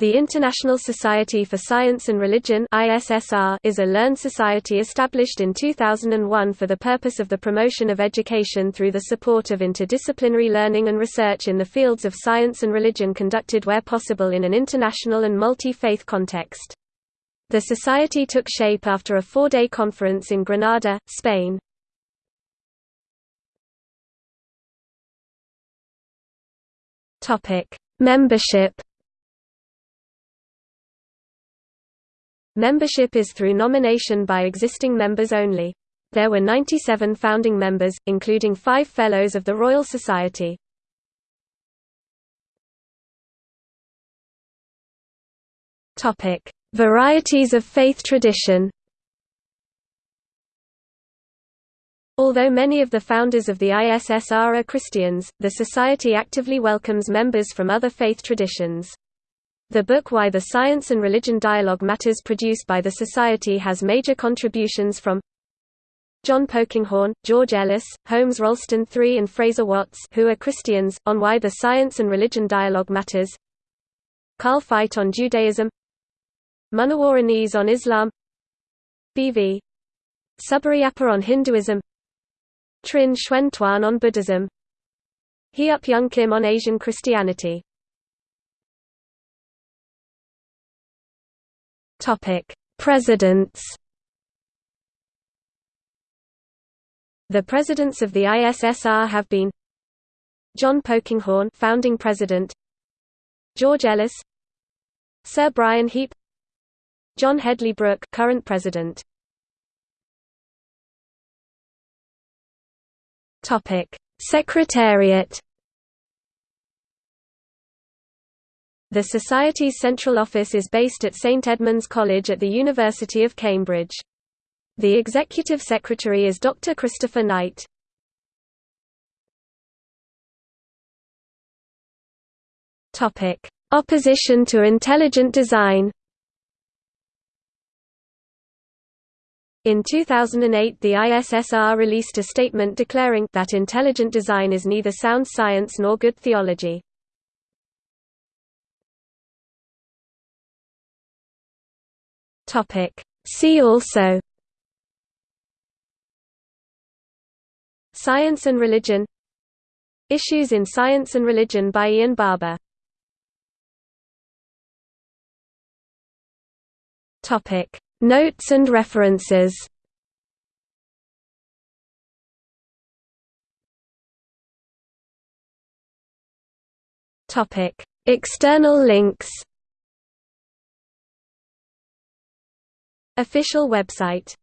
The International Society for Science and Religion is a learned society established in 2001 for the purpose of the promotion of education through the support of interdisciplinary learning and research in the fields of science and religion conducted where possible in an international and multi-faith context. The society took shape after a four-day conference in Granada, Spain. Membership Membership is through nomination by existing members only. There were 97 founding members, including five Fellows of the Royal Society. Varieties of faith tradition Although many of the founders of the ISSR are Christians, the Society actively welcomes members from other faith traditions. The book Why the Science and Religion Dialogue Matters produced by the Society has major contributions from John Polkinghorne, George Ellis, Holmes Rolston III and Fraser Watts who are Christians, on Why the Science and Religion Dialogue Matters. Carl Feit on Judaism. Munawar on Islam. B.V. Subbarayappa on Hinduism. Trinh Xuan Thuan on Buddhism. Heup Young Kim on Asian Christianity Topic: Presidents. The presidents of the ISSR have been John Polkinghorne, founding president; George Ellis, Sir Brian Heap, John Hedley Brooke, current president. Topic: Secretariat. The Society's central office is based at St Edmund's College at the University of Cambridge. The Executive Secretary is Dr. Christopher Knight. Opposition to intelligent design In 2008 the ISSR released a statement declaring that intelligent design is neither sound science nor good theology. Topic. See also Science and religion Issues in Science and Religion by Ian Barbour Topic. Notes and references. External links Official website